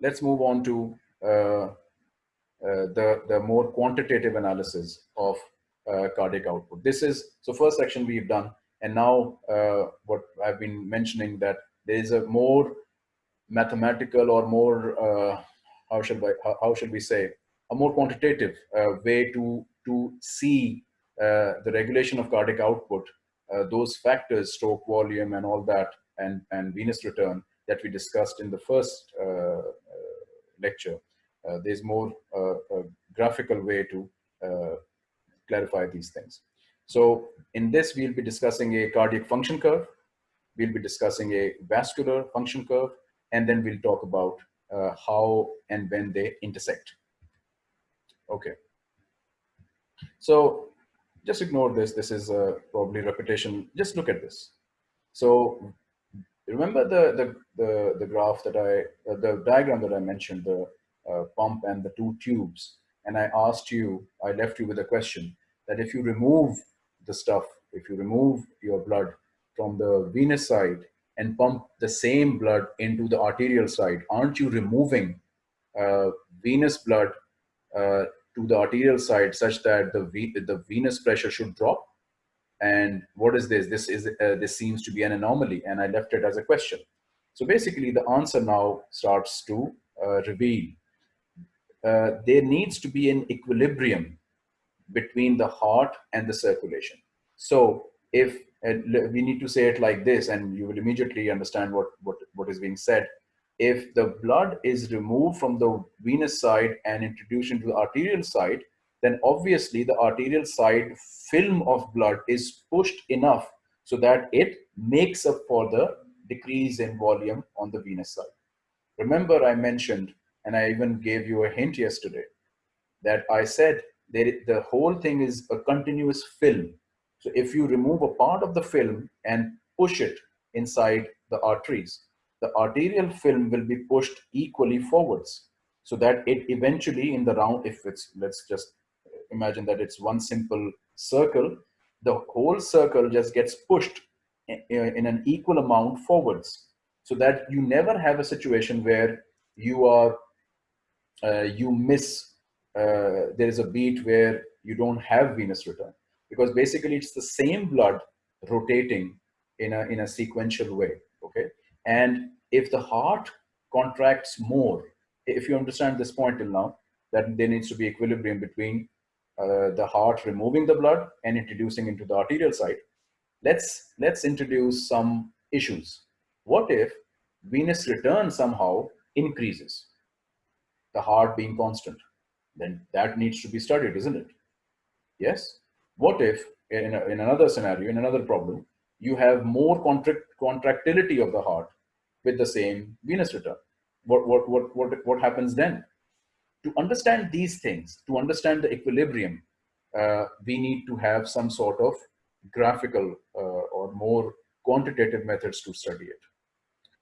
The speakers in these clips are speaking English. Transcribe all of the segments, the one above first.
let's move on to uh, uh, the, the more quantitative analysis of uh, cardiac output. This is, so first section we've done, and now uh, what I've been mentioning that there is a more mathematical or more, uh, how, should I, how, how should we say, a more quantitative uh, way to, to see uh, the regulation of cardiac output, those factors, stroke volume and all that, and, and venous return that we discussed in the first lecture. there's more graphical way to clarify these things. So in this, we'll be discussing a cardiac function curve. We'll be discussing a vascular function curve, and then we'll talk about uh, how and when they intersect. Okay. So just ignore this. This is uh, probably repetition. Just look at this. So remember the, the, the, the graph that I, uh, the diagram that I mentioned, the uh, pump and the two tubes. And I asked you, I left you with a question that if you remove the stuff, if you remove your blood from the venous side and pump the same blood into the arterial side, aren't you removing uh, venous blood uh, to the arterial side such that the, the venous pressure should drop? And what is this? This is uh, this seems to be an anomaly, and I left it as a question. So basically, the answer now starts to uh, reveal. Uh, there needs to be an equilibrium between the heart and the circulation. So if we need to say it like this, and you will immediately understand what, what, what is being said. If the blood is removed from the venous side and introduced into the arterial side, then obviously the arterial side film of blood is pushed enough so that it makes up for the decrease in volume on the venous side. Remember I mentioned, and I even gave you a hint yesterday, that I said there, the whole thing is a continuous film. So if you remove a part of the film and push it inside the arteries, the arterial film will be pushed equally forwards so that it eventually in the round, if it's, let's just imagine that it's one simple circle, the whole circle just gets pushed in an equal amount forwards so that you never have a situation where you are, uh, you miss uh, there is a beat where you don't have venous return because basically it's the same blood rotating in a, in a sequential way, okay? And if the heart contracts more, if you understand this point till now, that there needs to be equilibrium between uh, the heart removing the blood and introducing into the arterial side. Let's, let's introduce some issues. What if venous return somehow increases, the heart being constant? then that needs to be studied, isn't it? Yes. What if in, a, in another scenario, in another problem, you have more contract, contractility of the heart with the same venous return? What, what, what, what, what happens then? To understand these things, to understand the equilibrium, uh, we need to have some sort of graphical uh, or more quantitative methods to study it.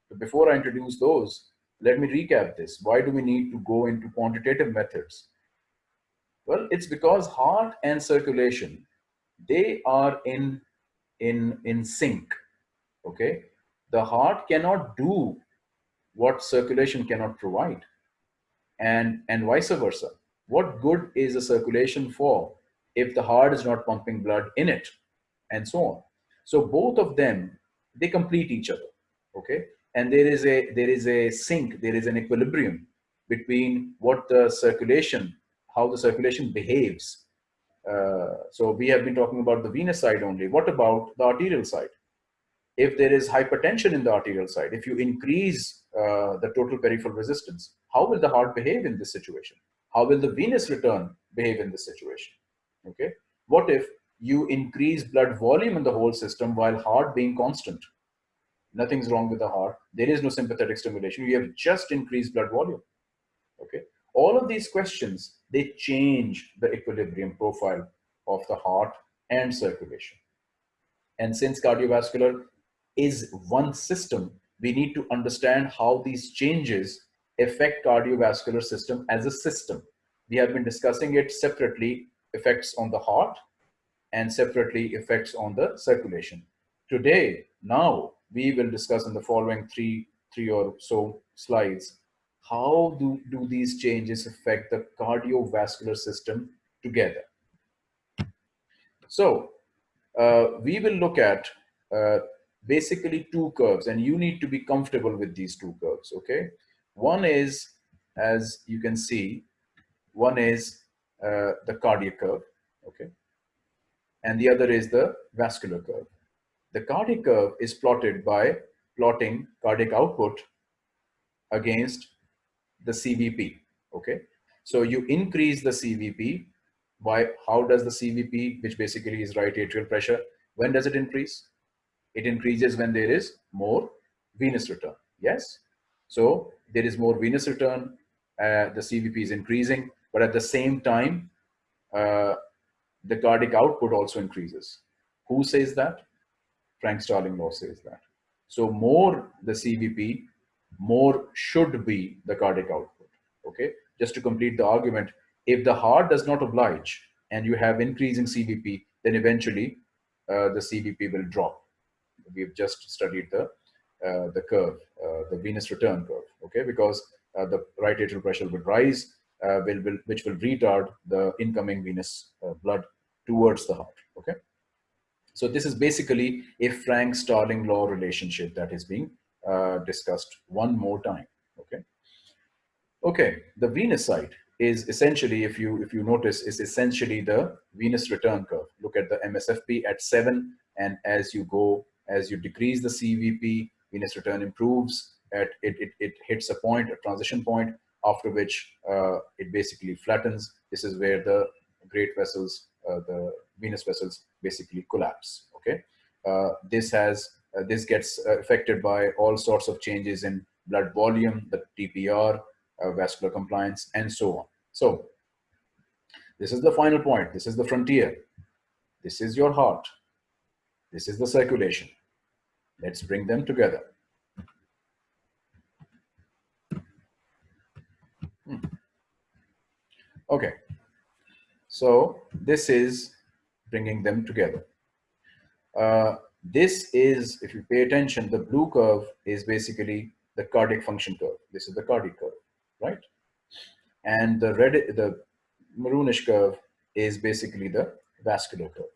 But before I introduce those, let me recap this. Why do we need to go into quantitative methods? Well, it's because heart and circulation, they are in, in, in sync, okay? The heart cannot do what circulation cannot provide and, and vice versa. What good is a circulation for if the heart is not pumping blood in it and so on. So both of them, they complete each other, okay? And there is a, there is a sync, there is an equilibrium between what the circulation how the circulation behaves. Uh, so we have been talking about the venous side only. What about the arterial side? If there is hypertension in the arterial side, if you increase uh, the total peripheral resistance, how will the heart behave in this situation? How will the venous return behave in this situation? Okay. What if you increase blood volume in the whole system while heart being constant? Nothing's wrong with the heart. There is no sympathetic stimulation. You have just increased blood volume. Okay all of these questions, they change the equilibrium profile of the heart and circulation. And since cardiovascular is one system, we need to understand how these changes affect cardiovascular system as a system. We have been discussing it separately, effects on the heart and separately effects on the circulation. Today, now, we will discuss in the following three, three or so slides how do, do these changes affect the cardiovascular system together? So uh, we will look at uh, basically two curves and you need to be comfortable with these two curves, okay? One is, as you can see, one is uh, the cardiac curve, okay? And the other is the vascular curve. The cardiac curve is plotted by plotting cardiac output against the CVP, okay? So you increase the CVP by how does the CVP, which basically is right atrial pressure, when does it increase? It increases when there is more venous return, yes? So there is more venous return, uh, the CVP is increasing, but at the same time, uh, the cardiac output also increases. Who says that? Frank Starling law says that. So more the CVP, more should be the cardiac output. Okay, just to complete the argument, if the heart does not oblige and you have increasing CVP, then eventually uh, the CVP will drop. We've just studied the uh, the curve, uh, the venous return curve, okay? Because uh, the right atrial pressure will rise, uh, will, will, which will retard the incoming venous uh, blood towards the heart, okay? So this is basically a Frank-Starling law relationship that is being discussed one more time, okay? Okay, the venous side is essentially, if you if you notice, is essentially the venous return curve. Look at the MSFP at seven, and as you go, as you decrease the CVP, venous return improves. At it it, it hits a point, a transition point, after which uh, it basically flattens. This is where the great vessels, uh, the venous vessels, basically collapse. Okay, uh, this has uh, this gets uh, affected by all sorts of changes in blood volume, the TPR, uh, vascular compliance, and so on. So this is the final point. This is the frontier. This is your heart. This is the circulation. Let's bring them together. Hmm. Okay. So this is bringing them together. Uh, this is, if you pay attention, the blue curve is basically the cardiac function curve. This is the cardiac curve right? And the red, the maroonish curve is basically the vascular curve.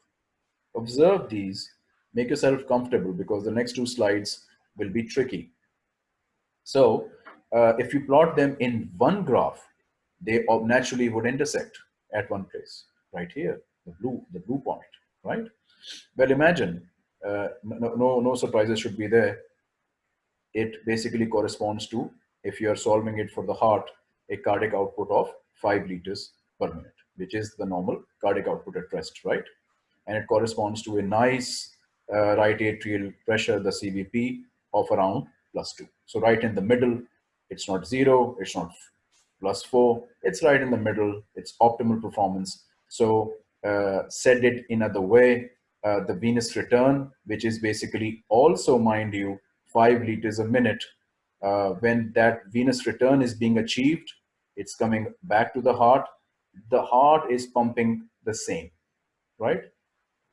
Observe these, make yourself comfortable because the next two slides will be tricky. So uh, if you plot them in one graph, they naturally would intersect at one place, right here, the blue, the blue point, right? Well, imagine, uh, no, no, no surprises should be there. It basically corresponds to if you are solving it for the heart, a cardiac output of 5 liters per minute, which is the normal cardiac output at rest, right? And it corresponds to a nice uh, right atrial pressure, the CVP, of around plus 2. So right in the middle, it's not 0, it's not plus 4, it's right in the middle, it's optimal performance. So uh, said it in other way, uh, the venous return, which is basically also, mind you, 5 liters a minute uh, when that venous return is being achieved, it's coming back to the heart. The heart is pumping the same, right?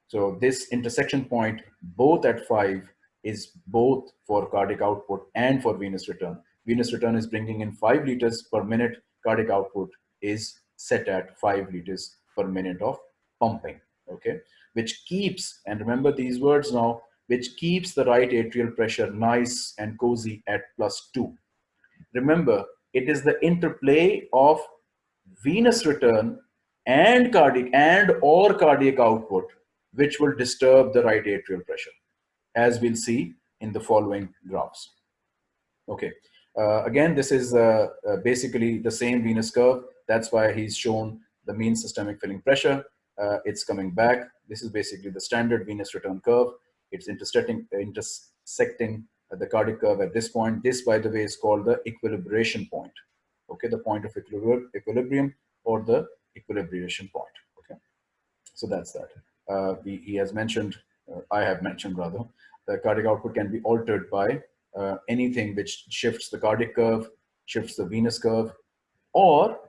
So this intersection point, both at five, is both for cardiac output and for venous return. Venous return is bringing in five liters per minute. Cardiac output is set at five liters per minute of pumping, okay? Which keeps, and remember these words now, which keeps the right atrial pressure nice and cozy at plus two. Remember, it is the interplay of venous return and cardiac and or cardiac output which will disturb the right atrial pressure as we'll see in the following graphs. Okay, uh, again, this is uh, uh, basically the same venous curve. That's why he's shown the mean systemic filling pressure. Uh, it's coming back. This is basically the standard venous return curve. It's intersecting, intersecting the cardiac curve at this point. This, by the way, is called the equilibration point. Okay, the point of equilibrium or the equilibration point. Okay, so that's that. Uh, we, he has mentioned, uh, I have mentioned rather, the cardiac output can be altered by uh, anything which shifts the cardiac curve, shifts the venous curve, or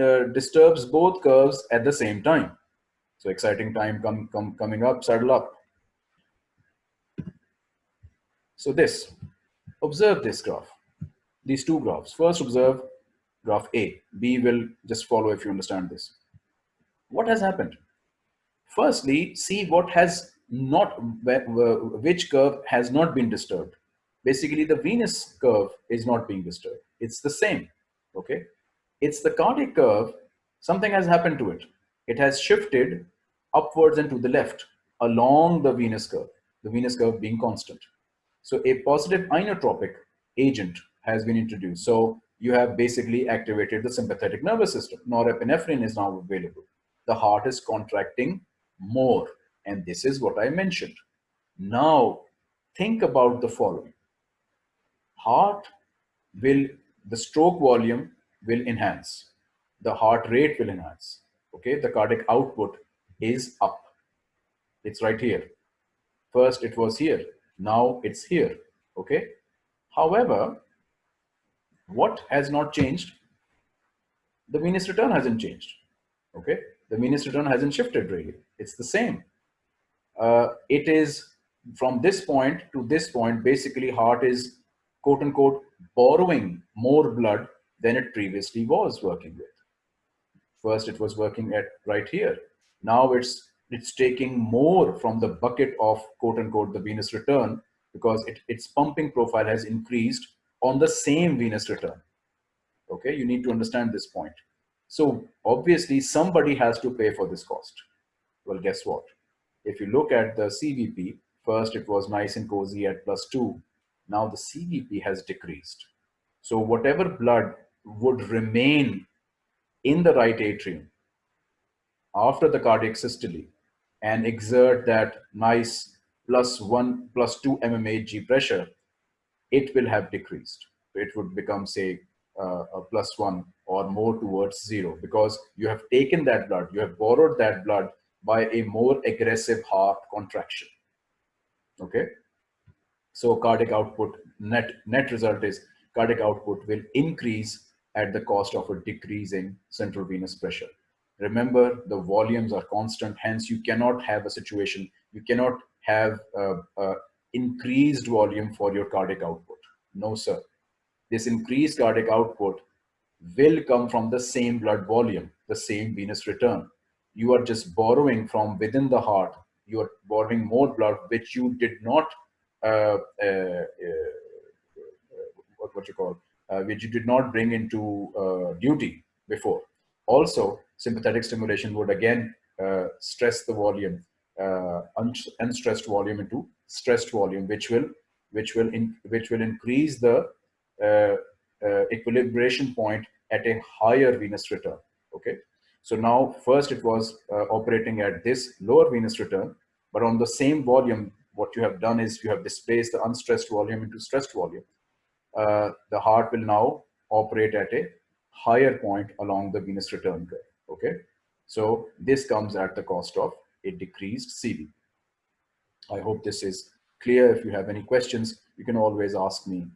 uh, disturbs both curves at the same time. So exciting time come, come, coming up, saddle up. So this, observe this graph. these two graphs. First, observe graph A. B will just follow if you understand this. What has happened? Firstly, see what has not, which curve has not been disturbed. Basically, the venous curve is not being disturbed. It's the same, okay? It's the cardiac curve, something has happened to it. It has shifted upwards and to the left along the venous curve, the venous curve being constant. So a positive inotropic agent has been introduced. So you have basically activated the sympathetic nervous system. Norepinephrine is now available. The heart is contracting more. And this is what I mentioned. Now, think about the following. Heart will, the stroke volume will enhance. The heart rate will enhance. Okay, the cardiac output is up. It's right here. First it was here. Now it's here. Okay. However, what has not changed? The venous return hasn't changed. Okay. The venous return hasn't shifted really. It's the same. Uh, it is from this point to this point, basically heart is quote unquote borrowing more blood than it previously was working with. First, it was working at right here. Now it's it's taking more from the bucket of quote unquote the venous return because it, its pumping profile has increased on the same venous return. Okay, you need to understand this point. So obviously somebody has to pay for this cost. Well, guess what? If you look at the CVP, first it was nice and cozy at plus two. Now the CVP has decreased. So whatever blood would remain in the right atrium after the cardiac systole and exert that nice plus one, plus two mmHg pressure, it will have decreased. It would become say uh, a plus one or more towards zero because you have taken that blood, you have borrowed that blood by a more aggressive heart contraction. Okay. So cardiac output net, net result is cardiac output will increase at the cost of a decreasing central venous pressure. Remember, the volumes are constant, hence you cannot have a situation, you cannot have a, a increased volume for your cardiac output. No, sir. This increased cardiac output will come from the same blood volume, the same venous return. You are just borrowing from within the heart. You are borrowing more blood, which you did not, uh, uh, uh, what, what you call, uh, which you did not bring into uh, duty before. Also, sympathetic stimulation would again uh, stress the volume, un unstressed volume into stressed volume, which will which will in, which will increase the uh, equilibration point at a higher venous return. Okay, so now first it was uh, operating at this lower venous return, but on the same volume, what you have done is you have displaced the unstressed volume into stressed volume uh, the heart will now operate at a higher point along the venous return curve. Okay, so this comes at the cost of a decreased CV. I hope this is clear. If you have any questions, you can always ask me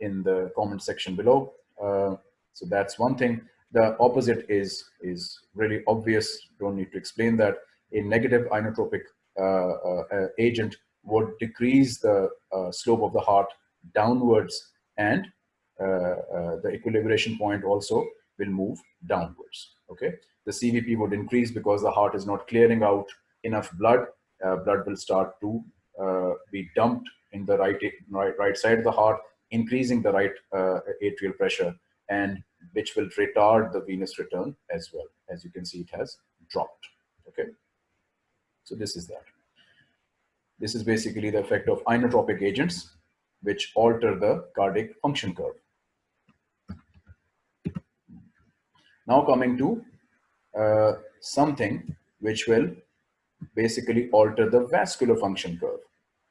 in the comment section below. Uh, so that's one thing. The opposite is is really obvious. Don't need to explain that. A negative inotropic uh, uh, agent would decrease the uh, slope of the heart downwards and uh, uh, the equilibration point also will move downwards. Okay, the CVP would increase because the heart is not clearing out enough blood. Uh, blood will start to be dumped in the right, right right side of the heart, increasing the right atrial pressure, and which will retard the venous return as well. As you can see, it has dropped. Okay, so this is that. This is basically the effect of inotropic agents which alter the cardiac function curve. Now coming to uh, something which will basically alter the vascular function curve.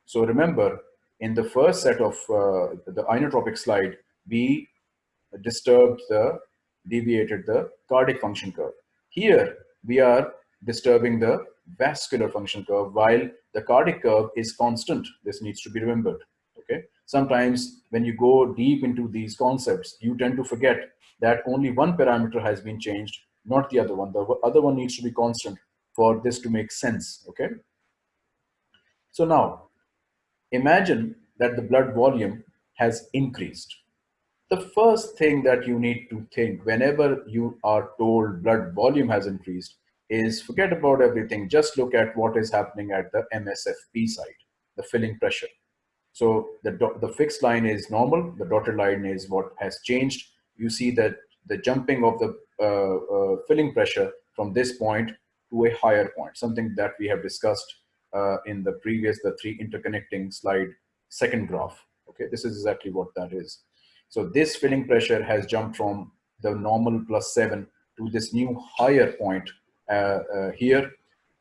So remember, in the first set of uh, the inotropic slide, we disturbed the, deviated the cardiac function curve. Here, we are disturbing the vascular function curve while the cardiac curve is constant. This needs to be remembered, okay? sometimes when you go deep into these concepts, you tend to forget that only one parameter has been changed, not the other one. The other one needs to be constant for this to make sense, okay? So now, imagine that the blood volume has increased. the first thing that you need to think whenever you are told blood volume has increased is forget about everything. Just look at what is happening at the MSFP side, the filling pressure. So the, the fixed line is normal. The dotted line is what has changed. You see that the jumping of the uh, uh, filling pressure from this point to a higher point, something that we have discussed uh, in the previous, the three interconnecting slide, second graph. Okay, this is exactly what that is. So this filling pressure has jumped from the normal plus seven to this new higher point uh, uh, here.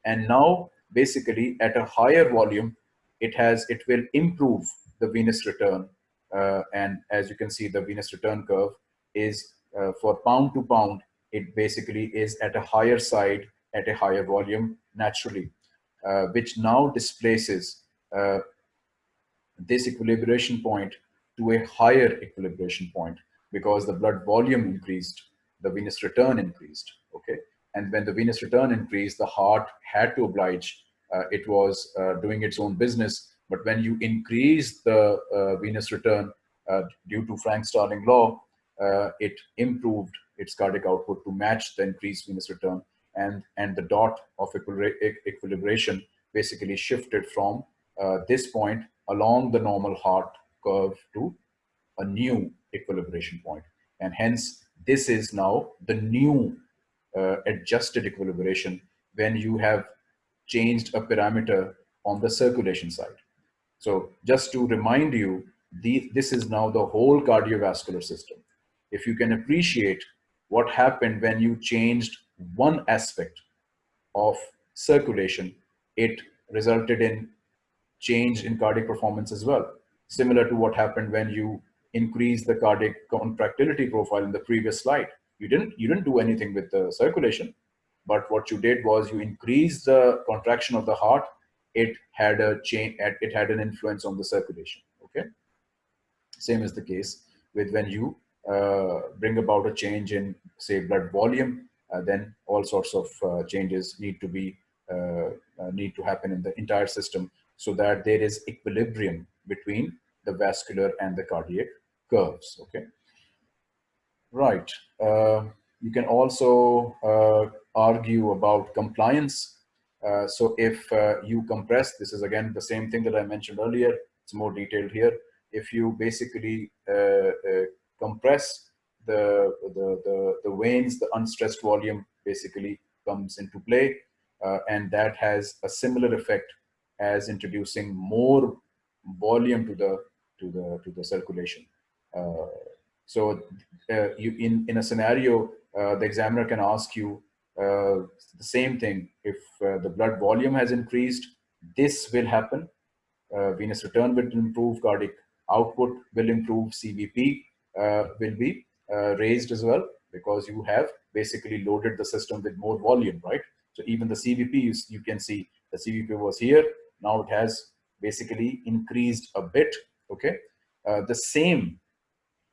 And now basically at a higher volume, it has, it will improve the venous return. Uh, and as you can see, the venous return curve is for pound to pound, it basically is at a higher side at a higher volume naturally, uh, which now displaces uh, this equilibration point to a higher equilibration point because the blood volume increased, the venous return increased, okay? And when the venous return increased, the heart had to oblige. Uh, it was uh, doing its own business. But when you increase the uh, venous return due to Frank-Starling law, it improved its cardiac output to match the increased venous return. And, and the dot of equilibration basically shifted from uh, this point along the normal heart curve to a new equilibration point. And hence, this is now the new uh, adjusted equilibration when you have changed a parameter on the circulation side. So just to remind you, the, this is now the whole cardiovascular system. If you can appreciate what happened when you changed one aspect of circulation, it resulted in change in cardiac performance as well. Similar to what happened when you increased the cardiac contractility profile in the previous slide. You didn't you didn't do anything with the circulation but what you did was you increased the contraction of the heart. It had a change it had an influence on the circulation okay? Same is the case with when you uh, bring about a change in say blood volume then all sorts of uh, changes need to be uh, uh, need to happen in the entire system so that there is equilibrium between the vascular and the cardiac curves okay Right. Uh, you can also uh, argue about compliance. Uh, so if uh, you compress, this is again the same thing that I mentioned earlier, it's more detailed here. If you basically uh, uh, compress the, the, the, the, veins, the unstressed volume basically comes into play. and that has a similar effect as introducing more volume to the, to the, to the circulation. So uh, you in, in a scenario, uh, the examiner can ask you uh, the same thing. If uh, the blood volume has increased, this will happen. Uh, venous return will improve, cardiac output will improve, CVP uh, will be raised as well because you have basically loaded the system with more volume, right? So even the CVP, you, you can see the CVP was here. Now it has basically increased a bit, okay? the same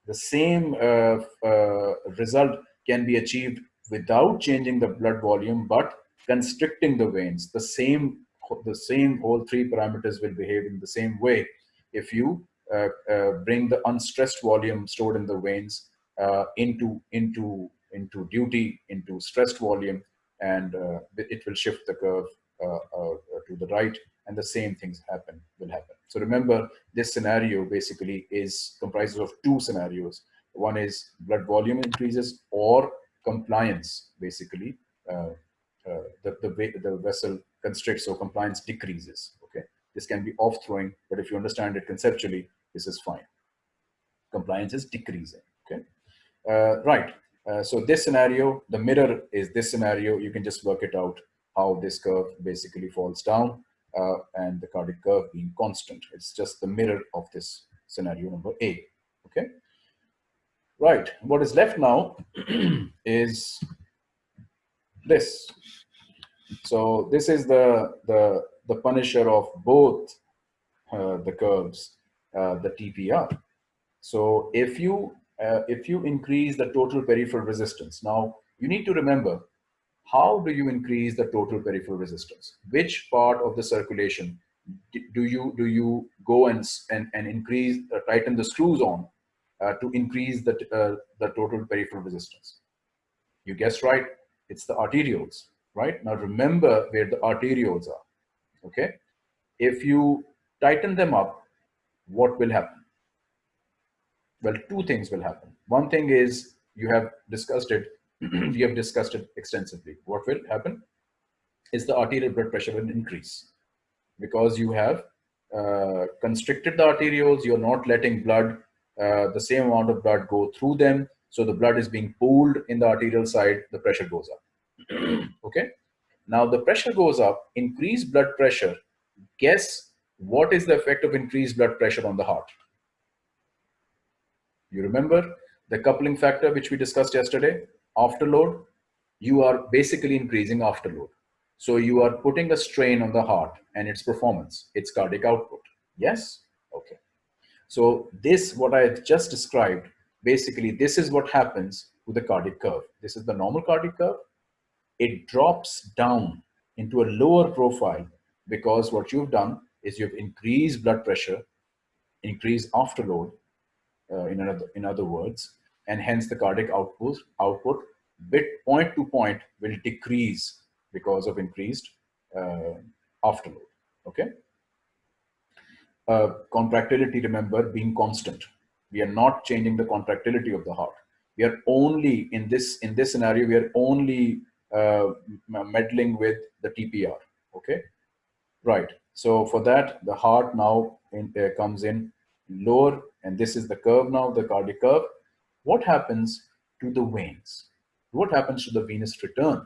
the same uh, uh, result can be achieved without changing the blood volume, but constricting the veins. The same, the same whole three parameters will behave in the same way if you uh, uh, bring the unstressed volume stored in the veins uh, into into into duty into stressed volume and uh, it will shift the curve to the right and the same things happen will happen. So remember, this scenario basically is comprises of two scenarios. One is blood volume increases or compliance, basically. Uh, uh, the, the, the vessel constricts or compliance decreases, okay? This can be off-throwing, but if you understand it conceptually, this is fine. Compliance is decreasing? Uh, right, uh, so this scenario, the mirror is this scenario, you can just work it out how this curve basically falls down uh, and the cardiac curve being constant. It's just the mirror of this scenario number A, okay? Right, what is left now is this. So this is the, the, the punisher of both uh, the curves, uh, the TPR. So if you, uh, if you increase the total peripheral resistance, now you need to remember how do you increase the total peripheral resistance? Which part of the circulation do you do you go and and, and increase uh, tighten the screws on uh, to increase the, uh, the total peripheral resistance? You guessed right, it's the arterioles, right? Now remember where the arterioles are, okay? If you tighten them up, what will happen? Well, two things will happen. One thing is you have discussed it, we have discussed it extensively. What will happen is the arterial blood pressure will increase because you have uh, constricted the arterioles, you're not letting blood, uh, the same amount of blood go through them. So the blood is being pooled in the arterial side, the pressure goes up. okay. Now the pressure goes up, increased blood pressure. Guess what is the effect of increased blood pressure on the heart? You remember the coupling factor which we discussed yesterday, afterload, you are basically increasing afterload. So you are putting a strain on the heart and its performance, its cardiac output. Yes? Okay. So this, what I just described, basically this is what happens to the cardiac curve. This is the normal cardiac curve. It drops down into a lower profile because what you've done is you've increased blood pressure, increased afterload, uh, in, another, in other words, and hence the cardiac output, output bit point to point will decrease because of increased uh, afterload, okay? Uh, contractility, remember, being constant. We are not changing the contractility of the heart. We are only, in this, in this scenario, we are only uh, meddling with the TPR, okay? Right, so for that, the heart now in, uh, comes in lower, and this is the curve now, the cardiac curve. What happens to the veins? What happens to the venous return?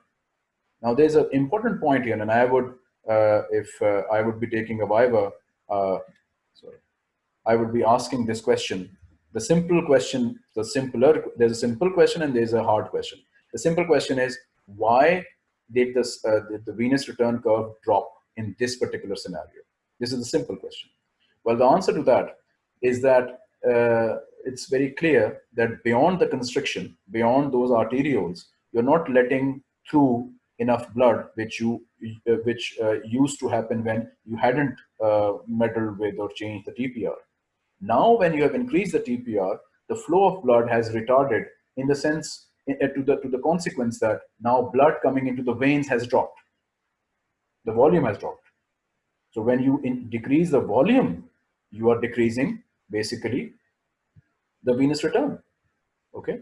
Now there's an important point here, and I would, uh, if uh, I would be taking a Viva, uh, sorry, I would be asking this question. The simple question, the simpler, there's a simple question and there's a hard question. The simple question is, why did, this, uh, did the venous return curve drop in this particular scenario? This is a simple question. Well, the answer to that is that uh, it's very clear that beyond the constriction, beyond those arterioles, you're not letting through enough blood, which you uh, which uh, used to happen when you hadn't uh, meddled with or changed the TPR. Now, when you have increased the TPR, the flow of blood has retarded in the sense uh, to the to the consequence that now blood coming into the veins has dropped. The volume has dropped. So when you in, decrease the volume, you are decreasing basically the venous return. Okay.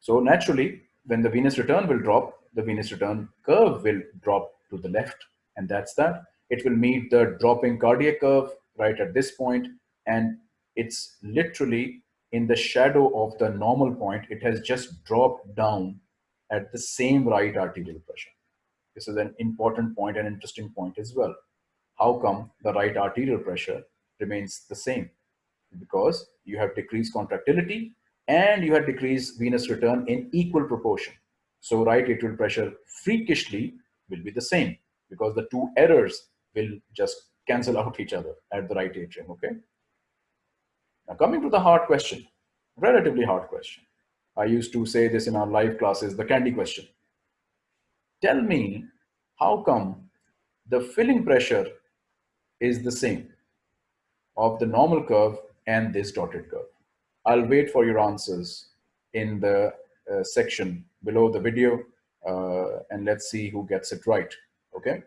So naturally, when the venous return will drop, the venous return curve will drop to the left. And that's that. It will meet the dropping cardiac curve right at this point, And it's literally in the shadow of the normal point. It has just dropped down at the same right arterial pressure. This is an important point and interesting point as well. How come the right arterial pressure remains the same? Because you have decreased contractility and you have decreased venous return in equal proportion. So right atrial pressure freakishly will be the same because the two errors will just cancel out each other at the right atrium, okay? Now coming to the hard question, relatively hard question. I used to say this in our live classes, the candy question. Tell me, how come the filling pressure is the same of the normal curve and this dotted curve? I'll wait for your answers in the uh, section below the video uh, and let's see who gets it right, okay?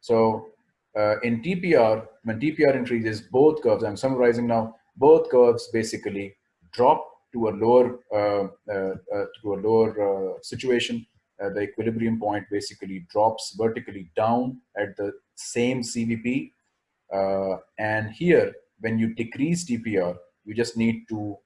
So uh, in TPR, when TPR increases, both curves, I'm summarizing now, both curves basically drop to a lower, uh, uh, uh, to a lower situation. the equilibrium point basically drops vertically down at the same CVP. and here, when you decrease TPR, you just need to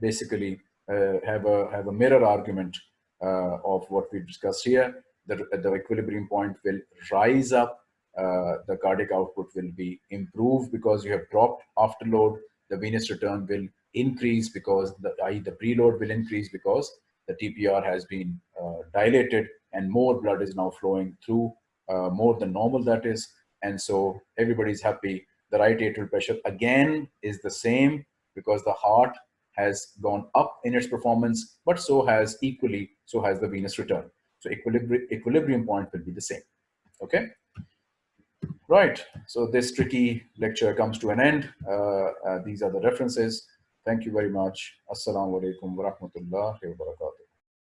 basically uh, have a have a mirror argument uh, of what we discussed here. The, the equilibrium point will rise up. Uh, the cardiac output will be improved because you have dropped afterload. The venous return will increase because the i.e. the preload will increase because the TPR has been uh, dilated and more blood is now flowing through uh, more than normal that is. And so everybody's happy. The right atrial pressure again is the same because the heart has gone up in its performance, but so has equally, so has the venous return. So equilibri equilibrium point will be the same, okay? Right, so this tricky lecture comes to an end. Uh, uh, these are the references. Thank you very much. Assalamu alaikum wa rahmatullahi wa barakatuh.